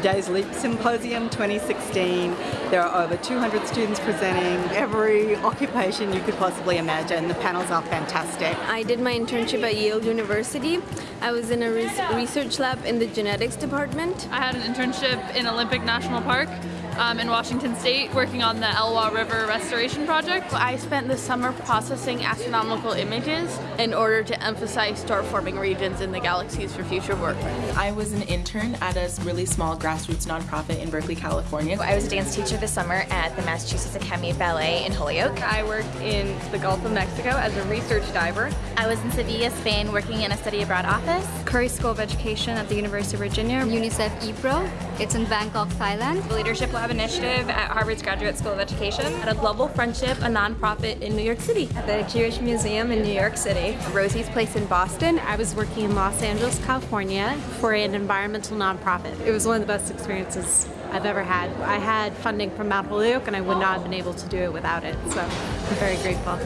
today's LEAP Symposium 2016. There are over 200 students presenting, every occupation you could possibly imagine. The panels are fantastic. I did my internship at Yale University. I was in a research lab in the genetics department. I had an internship in Olympic National Park um, in Washington State working on the Elwha River Restoration Project. I spent the summer processing astronomical images in order to emphasize star-forming regions in the galaxies for future work. I was an intern at a really small grassroots nonprofit in Berkeley, California. I was a dance teacher this summer at the Massachusetts Academy of Ballet in Holyoke. I worked in the Gulf of Mexico as a research diver. I was in Sevilla, Spain working in a study abroad office. Curry School of Education at the University of Virginia. UNICEF EAPRO. It's in Bangkok, Thailand. The Leadership Lab Initiative at Harvard's Graduate School of Education. At a Global Friendship, a nonprofit in New York City. At the Jewish Museum in New York City. Rosie's Place in Boston. I was working in Los Angeles, California for an environmental nonprofit. It was one of the best experiences I've ever had. I had funding from Mount Holyoke and I would not have been able to do it without it, so I'm very grateful.